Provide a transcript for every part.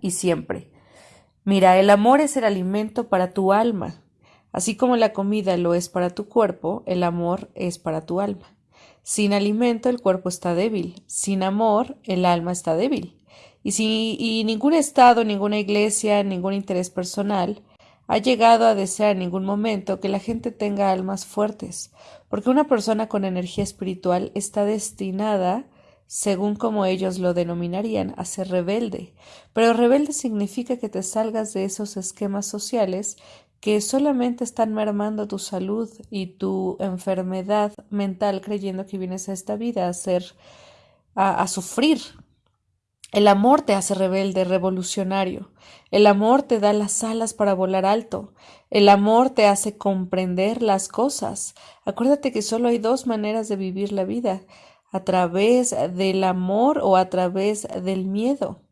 Y siempre. Mira, el amor es el alimento para tu alma. Así como la comida lo es para tu cuerpo, el amor es para tu alma. Sin alimento el cuerpo está débil, sin amor el alma está débil. Y, si, y ningún Estado, ninguna iglesia, ningún interés personal ha llegado a desear en ningún momento que la gente tenga almas fuertes, porque una persona con energía espiritual está destinada, según como ellos lo denominarían, a ser rebelde. Pero rebelde significa que te salgas de esos esquemas sociales que solamente están mermando tu salud y tu enfermedad mental creyendo que vienes a esta vida a ser a, a sufrir el amor te hace rebelde, revolucionario. El amor te da las alas para volar alto. El amor te hace comprender las cosas. Acuérdate que solo hay dos maneras de vivir la vida, a través del amor o a través del miedo.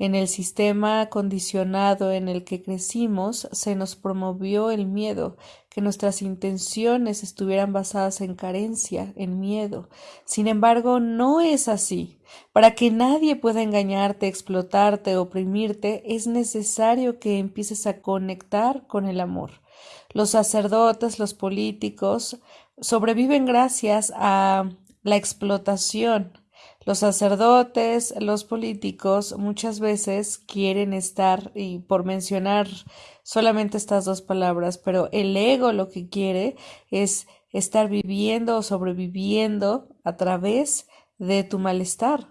En el sistema condicionado en el que crecimos se nos promovió el miedo, que nuestras intenciones estuvieran basadas en carencia, en miedo. Sin embargo, no es así. Para que nadie pueda engañarte, explotarte, oprimirte, es necesario que empieces a conectar con el amor. Los sacerdotes, los políticos, sobreviven gracias a la explotación, los sacerdotes, los políticos muchas veces quieren estar, y por mencionar solamente estas dos palabras, pero el ego lo que quiere es estar viviendo o sobreviviendo a través de tu malestar.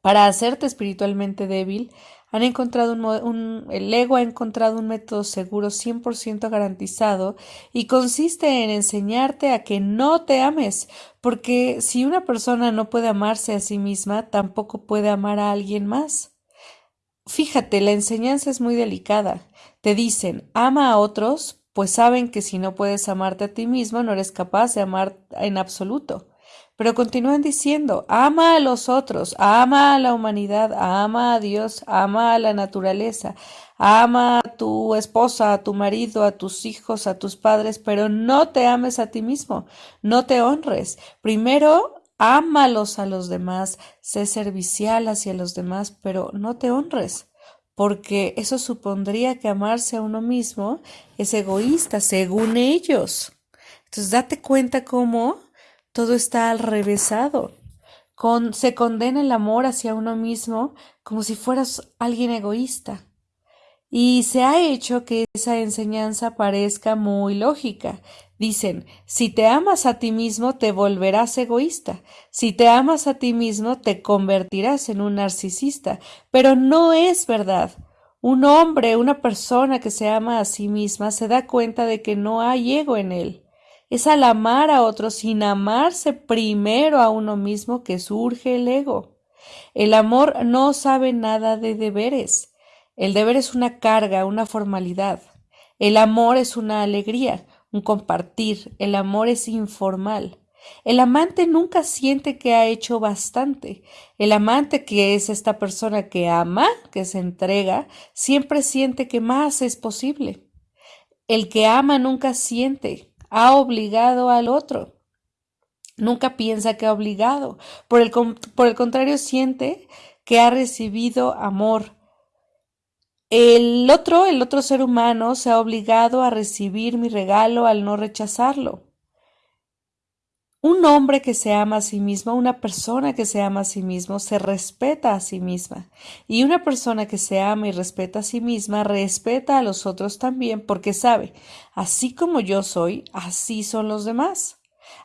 Para hacerte espiritualmente débil, han encontrado un, el ego ha encontrado un método seguro 100% garantizado y consiste en enseñarte a que no te ames, porque si una persona no puede amarse a sí misma, tampoco puede amar a alguien más. Fíjate, la enseñanza es muy delicada. Te dicen, ama a otros, pues saben que si no puedes amarte a ti mismo, no eres capaz de amar en absoluto. Pero continúan diciendo, ama a los otros, ama a la humanidad, ama a Dios, ama a la naturaleza, ama a tu esposa, a tu marido, a tus hijos, a tus padres, pero no te ames a ti mismo, no te honres. Primero, ámalos a los demás, sé servicial hacia los demás, pero no te honres porque eso supondría que amarse a uno mismo es egoísta, según ellos. Entonces, date cuenta cómo todo está al revésado. Con, se condena el amor hacia uno mismo como si fueras alguien egoísta. Y se ha hecho que esa enseñanza parezca muy lógica. Dicen, si te amas a ti mismo, te volverás egoísta. Si te amas a ti mismo, te convertirás en un narcisista. Pero no es verdad. Un hombre, una persona que se ama a sí misma, se da cuenta de que no hay ego en él. Es al amar a otros sin amarse primero a uno mismo que surge el ego. El amor no sabe nada de deberes. El deber es una carga, una formalidad. El amor es una alegría, un compartir. El amor es informal. El amante nunca siente que ha hecho bastante. El amante, que es esta persona que ama, que se entrega, siempre siente que más es posible. El que ama nunca siente ha obligado al otro. Nunca piensa que ha obligado. Por el, por el contrario, siente que ha recibido amor. El otro, el otro ser humano, se ha obligado a recibir mi regalo al no rechazarlo. Un hombre que se ama a sí mismo, una persona que se ama a sí mismo, se respeta a sí misma. Y una persona que se ama y respeta a sí misma, respeta a los otros también porque sabe, así como yo soy, así son los demás.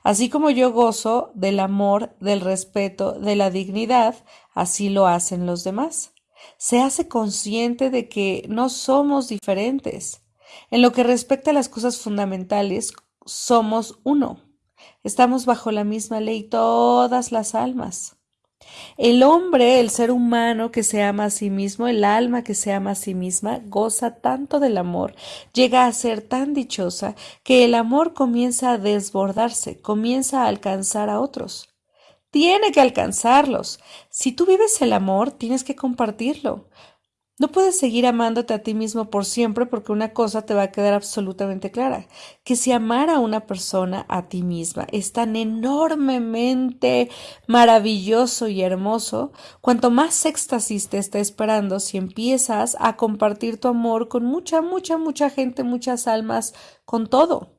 Así como yo gozo del amor, del respeto, de la dignidad, así lo hacen los demás. Se hace consciente de que no somos diferentes. En lo que respecta a las cosas fundamentales, somos uno. Estamos bajo la misma ley todas las almas. El hombre, el ser humano que se ama a sí mismo, el alma que se ama a sí misma, goza tanto del amor, llega a ser tan dichosa, que el amor comienza a desbordarse, comienza a alcanzar a otros. Tiene que alcanzarlos. Si tú vives el amor, tienes que compartirlo. No puedes seguir amándote a ti mismo por siempre porque una cosa te va a quedar absolutamente clara, que si amar a una persona a ti misma es tan enormemente maravilloso y hermoso, cuanto más éxtasis te está esperando si empiezas a compartir tu amor con mucha, mucha, mucha gente, muchas almas, con todo.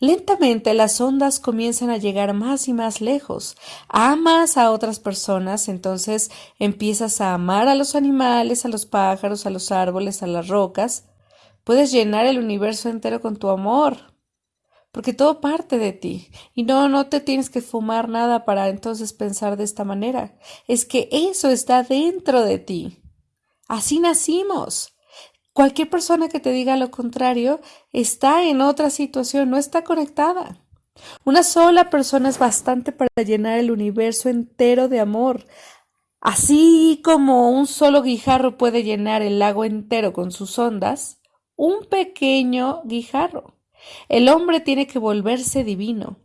Lentamente las ondas comienzan a llegar más y más lejos. Amas a otras personas, entonces empiezas a amar a los animales, a los pájaros, a los árboles, a las rocas. Puedes llenar el universo entero con tu amor, porque todo parte de ti. Y no, no te tienes que fumar nada para entonces pensar de esta manera. Es que eso está dentro de ti. Así nacimos. Cualquier persona que te diga lo contrario está en otra situación, no está conectada. Una sola persona es bastante para llenar el universo entero de amor. Así como un solo guijarro puede llenar el lago entero con sus ondas, un pequeño guijarro. El hombre tiene que volverse divino.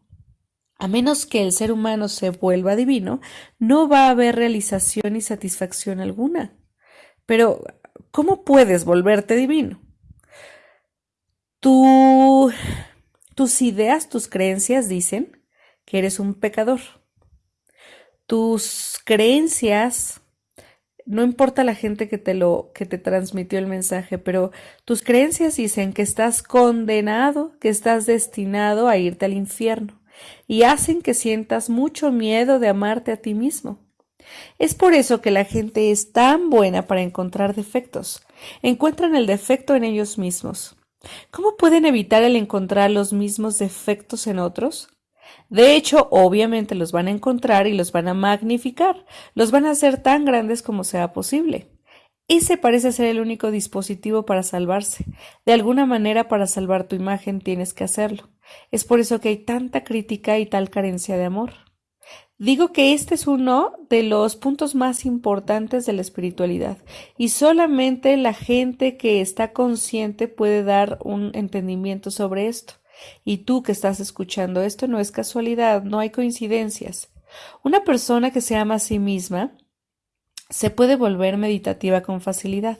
A menos que el ser humano se vuelva divino, no va a haber realización y satisfacción alguna. Pero ¿Cómo puedes volverte divino? tus ideas, tus creencias dicen que eres un pecador. Tus creencias, no importa la gente que te lo que te transmitió el mensaje, pero tus creencias dicen que estás condenado, que estás destinado a irte al infierno y hacen que sientas mucho miedo de amarte a ti mismo. Es por eso que la gente es tan buena para encontrar defectos. Encuentran el defecto en ellos mismos. ¿Cómo pueden evitar el encontrar los mismos defectos en otros? De hecho, obviamente los van a encontrar y los van a magnificar, los van a hacer tan grandes como sea posible. Ese parece ser el único dispositivo para salvarse. De alguna manera para salvar tu imagen tienes que hacerlo. Es por eso que hay tanta crítica y tal carencia de amor. Digo que este es uno de los puntos más importantes de la espiritualidad y solamente la gente que está consciente puede dar un entendimiento sobre esto. Y tú que estás escuchando esto no es casualidad, no hay coincidencias. Una persona que se ama a sí misma se puede volver meditativa con facilidad.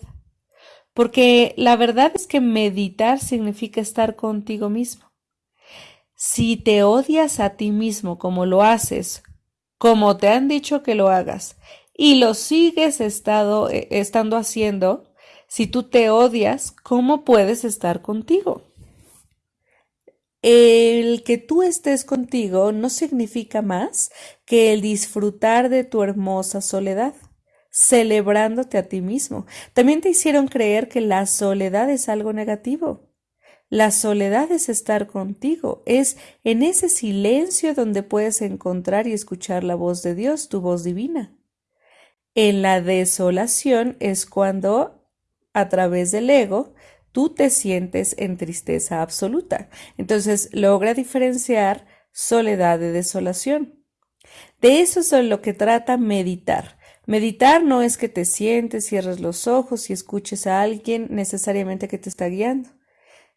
Porque la verdad es que meditar significa estar contigo mismo. Si te odias a ti mismo como lo haces como te han dicho que lo hagas y lo sigues estado, eh, estando haciendo, si tú te odias, ¿cómo puedes estar contigo? El que tú estés contigo no significa más que el disfrutar de tu hermosa soledad, celebrándote a ti mismo. También te hicieron creer que la soledad es algo negativo. La soledad es estar contigo, es en ese silencio donde puedes encontrar y escuchar la voz de Dios, tu voz divina. En la desolación es cuando, a través del ego, tú te sientes en tristeza absoluta. Entonces, logra diferenciar soledad de desolación. De eso es lo que trata meditar. Meditar no es que te sientes, cierres los ojos y escuches a alguien necesariamente que te está guiando.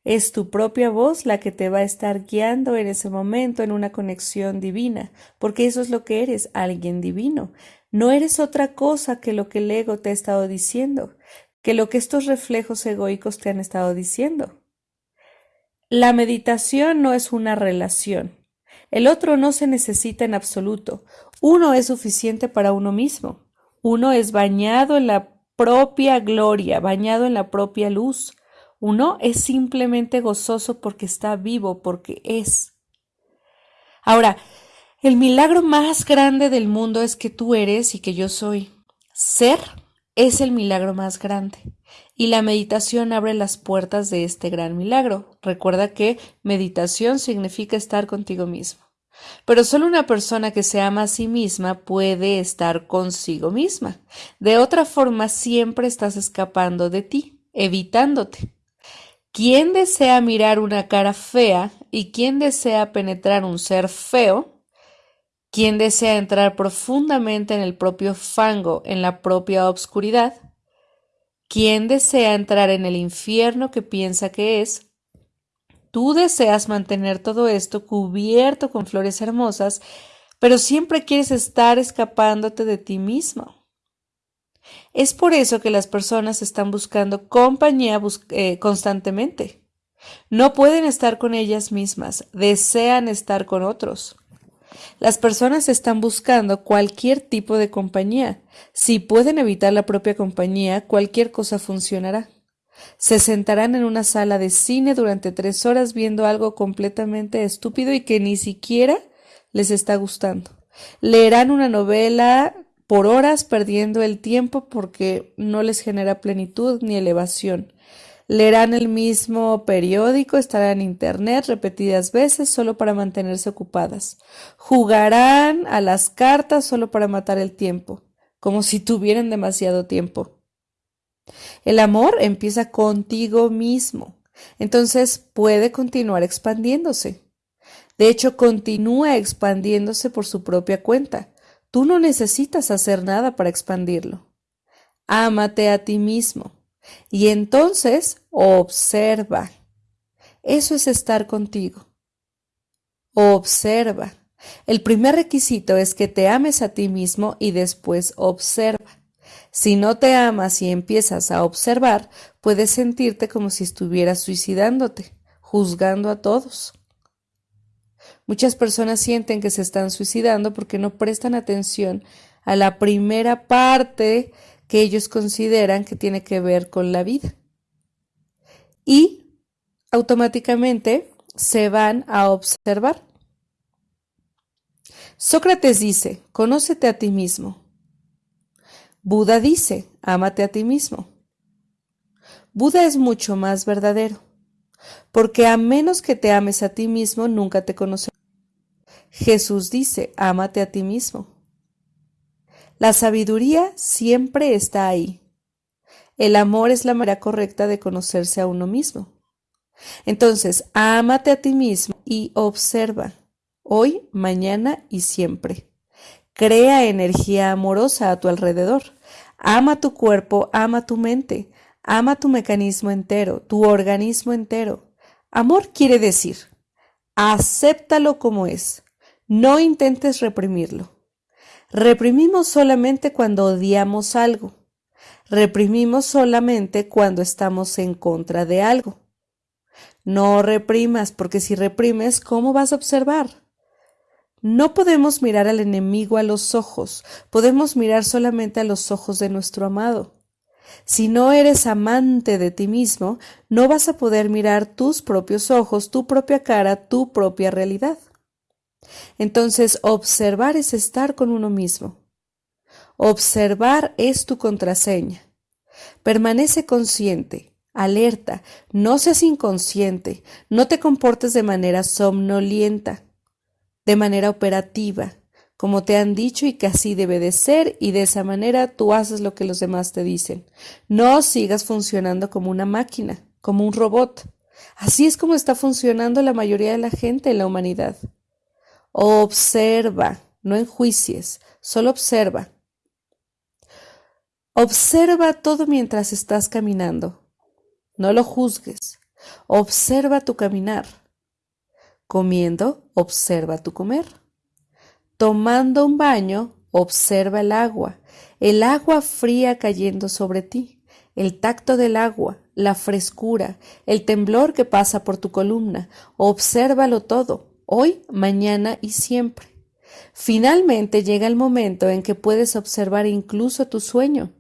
Es tu propia voz la que te va a estar guiando en ese momento en una conexión divina, porque eso es lo que eres, alguien divino. No eres otra cosa que lo que el ego te ha estado diciendo, que lo que estos reflejos egoicos te han estado diciendo. La meditación no es una relación. El otro no se necesita en absoluto. Uno es suficiente para uno mismo. Uno es bañado en la propia gloria, bañado en la propia luz. Uno es simplemente gozoso porque está vivo, porque es. Ahora, el milagro más grande del mundo es que tú eres y que yo soy. Ser es el milagro más grande. Y la meditación abre las puertas de este gran milagro. Recuerda que meditación significa estar contigo mismo. Pero solo una persona que se ama a sí misma puede estar consigo misma. De otra forma, siempre estás escapando de ti, evitándote. ¿Quién desea mirar una cara fea y quién desea penetrar un ser feo? ¿Quién desea entrar profundamente en el propio fango, en la propia obscuridad? ¿Quién desea entrar en el infierno que piensa que es? Tú deseas mantener todo esto cubierto con flores hermosas, pero siempre quieres estar escapándote de ti mismo. Es por eso que las personas están buscando compañía eh, constantemente. No pueden estar con ellas mismas, desean estar con otros. Las personas están buscando cualquier tipo de compañía. Si pueden evitar la propia compañía, cualquier cosa funcionará. Se sentarán en una sala de cine durante tres horas viendo algo completamente estúpido y que ni siquiera les está gustando. Leerán una novela por horas perdiendo el tiempo porque no les genera plenitud ni elevación. Leerán el mismo periódico, estarán en Internet repetidas veces solo para mantenerse ocupadas. Jugarán a las cartas solo para matar el tiempo, como si tuvieran demasiado tiempo. El amor empieza contigo mismo, entonces puede continuar expandiéndose. De hecho, continúa expandiéndose por su propia cuenta. Tú no necesitas hacer nada para expandirlo. Ámate a ti mismo. Y entonces observa. Eso es estar contigo. Observa. El primer requisito es que te ames a ti mismo y después observa. Si no te amas y empiezas a observar, puedes sentirte como si estuvieras suicidándote, juzgando a todos. Muchas personas sienten que se están suicidando porque no prestan atención a la primera parte que ellos consideran que tiene que ver con la vida. Y automáticamente se van a observar. Sócrates dice, conócete a ti mismo. Buda dice, ámate a ti mismo. Buda es mucho más verdadero, porque a menos que te ames a ti mismo, nunca te conocerás. Jesús dice, ámate a ti mismo. La sabiduría siempre está ahí. El amor es la manera correcta de conocerse a uno mismo. Entonces, ámate a ti mismo y observa, hoy, mañana y siempre. Crea energía amorosa a tu alrededor. Ama tu cuerpo, ama tu mente, ama tu mecanismo entero, tu organismo entero. Amor quiere decir, acéptalo como es, no intentes reprimirlo. Reprimimos solamente cuando odiamos algo. Reprimimos solamente cuando estamos en contra de algo. No reprimas, porque si reprimes, ¿cómo vas a observar? No podemos mirar al enemigo a los ojos, podemos mirar solamente a los ojos de nuestro amado. Si no eres amante de ti mismo, no vas a poder mirar tus propios ojos, tu propia cara, tu propia realidad. Entonces, observar es estar con uno mismo. Observar es tu contraseña. Permanece consciente, alerta, no seas inconsciente, no te comportes de manera somnolienta, de manera operativa, como te han dicho y que así debe de ser y de esa manera tú haces lo que los demás te dicen. No sigas funcionando como una máquina, como un robot. Así es como está funcionando la mayoría de la gente en la humanidad. Observa, no enjuicies, solo observa. Observa todo mientras estás caminando. No lo juzgues. Observa tu caminar. Comiendo, observa tu comer. Tomando un baño, observa el agua, el agua fría cayendo sobre ti, el tacto del agua, la frescura, el temblor que pasa por tu columna. Obsérvalo todo hoy, mañana y siempre. Finalmente llega el momento en que puedes observar incluso tu sueño.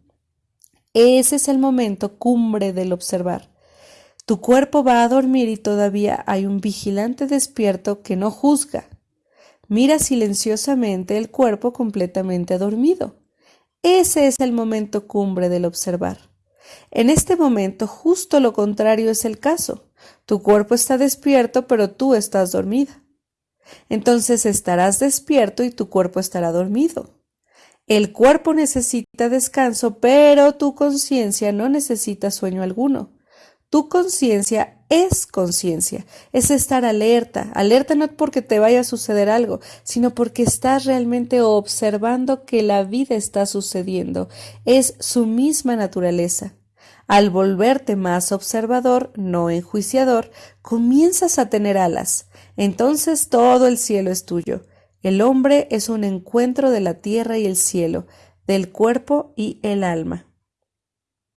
Ese es el momento cumbre del observar. Tu cuerpo va a dormir y todavía hay un vigilante despierto que no juzga. Mira silenciosamente el cuerpo completamente dormido. Ese es el momento cumbre del observar. En este momento justo lo contrario es el caso. Tu cuerpo está despierto pero tú estás dormida entonces estarás despierto y tu cuerpo estará dormido. El cuerpo necesita descanso, pero tu conciencia no necesita sueño alguno. Tu conciencia es conciencia, es estar alerta, alerta no porque te vaya a suceder algo, sino porque estás realmente observando que la vida está sucediendo, es su misma naturaleza. Al volverte más observador, no enjuiciador, comienzas a tener alas. Entonces todo el cielo es tuyo. El hombre es un encuentro de la tierra y el cielo. del cuerpo y el alma.